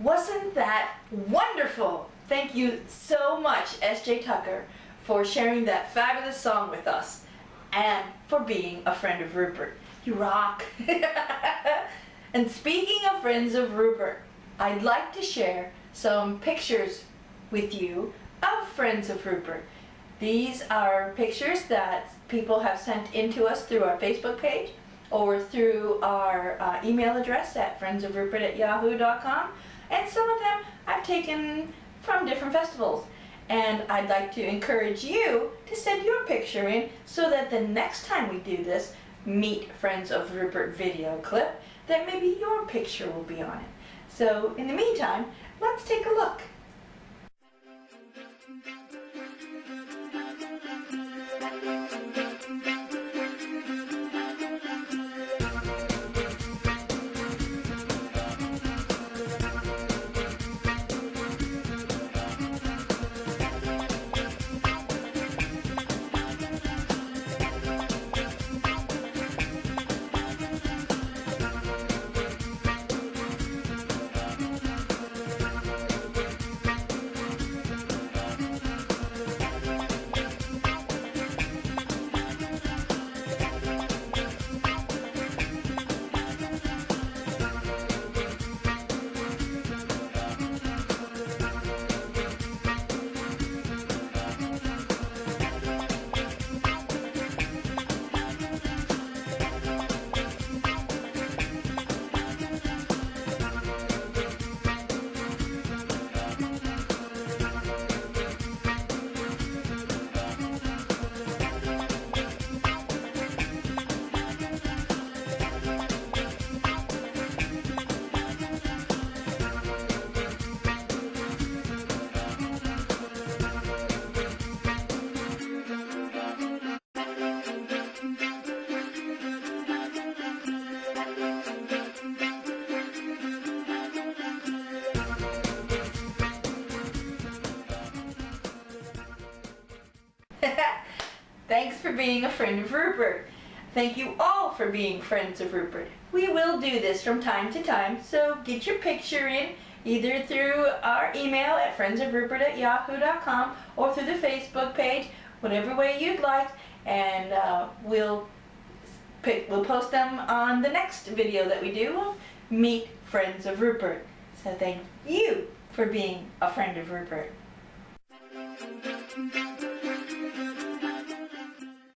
Wasn't that wonderful? Thank you so much, S.J. Tucker, for sharing that fabulous song with us and for being a friend of Rupert. You rock! and speaking of friends of Rupert, I'd like to share some pictures with you of friends of Rupert. These are pictures that people have sent in to us through our Facebook page or through our uh, email address at friendsofrupert at yahoo.com and some of them I've taken from different festivals and I'd like to encourage you to send your picture in so that the next time we do this Meet Friends of Rupert video clip that maybe your picture will be on it. So in the meantime, let's take a look. Thanks for being a friend of Rupert. Thank you all for being friends of Rupert. We will do this from time to time, so get your picture in either through our email at friendsofrupert at yahoo.com or through the Facebook page, whatever way you'd like, and uh, we'll pick, we'll post them on the next video that we do. We'll meet Friends of Rupert. So thank you for being a friend of Rupert.